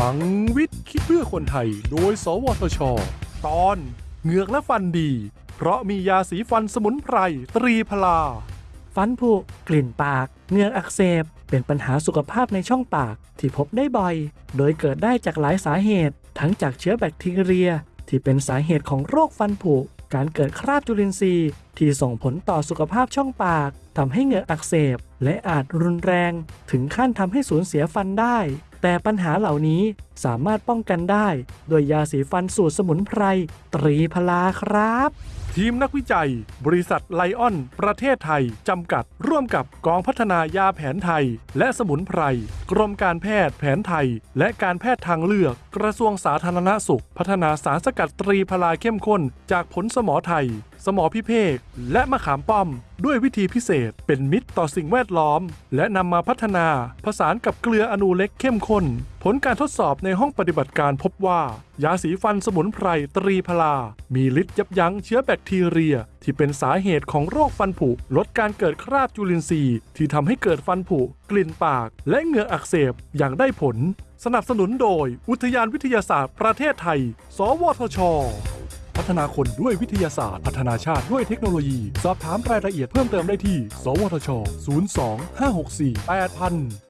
ลังวิทย์คิดเพื่อคนไทย โดย สวทช ตอนเหงือกและฟันดี เพราะมียาสีฟันสมุนไพรตรีพลา ฟันผุกลิ่นปากเหงือกอักเสบ เป็นปัญหาสุขภาพในช่องปากที่พบได้บ่อย โดยเกิดได้จากหลายสาเหตุ ทั้งจากเชื้อแบคทีเรีย ที่เป็นสาเหตุของโรคฟันผุ การเกิดคราบจุลินทรีย์ ที่ส่งผลต่อสุขภาพช่องปากทำให้เหงือกอักเสบ และอาจรุนแรง ถึงขั้นทำให้สูญเสียฟันได้ แต่ปัญหาเหล่านี้สามารถป้องกันได้ โดยยาสีฟันสูตรสมุนไพรตรีพลาครับ ทีมนักวิจัย บริษัทไลออน ประเทศไทย จำกัด ร่วมกับกองพัฒนายาแผนไทย และสมุนไพร กรมการแพทย์แผนไทย และการแพทย์ทางเลือก กระทรวงสาธารณสุข พัฒนาสารสกัดตรีพลาเข้มข้น จากผลสมอไทย สมอพิเภก และมะขามป้อม ด้วยวิธีพิเศษ เป็นมิตรต่อสิ่งแวดล้อม และนำมาพัฒนา ผสานกับเกลืออนูเล็กเข้มข้น ผลการทดสอบในห้องปฏิบัติการพบว่า ยาสีฟันสมุนไพรตรีพลา มีฤทธิ์ยับยั้งเชื้อแบคทีเรีย ที่เป็นสาเหตุของโรคฟันผุ ลดการเกิดคราบจุลินทรีย์ ที่ทำให้เกิดฟันผุ กลิ่นปาก และเหงือกอักเสบอย่างได้ผล สนับสนุนโดย อุทยานวิทยาศาสตร์ประเทศไทย สวทช พัฒนาคนด้วยวิทยาศาสตร์ พัฒนาชาติด้วยเทคโนโลยี สอบถามรายละเอียดเพิ่มเติมได้ที่ สวทช 02 564 8000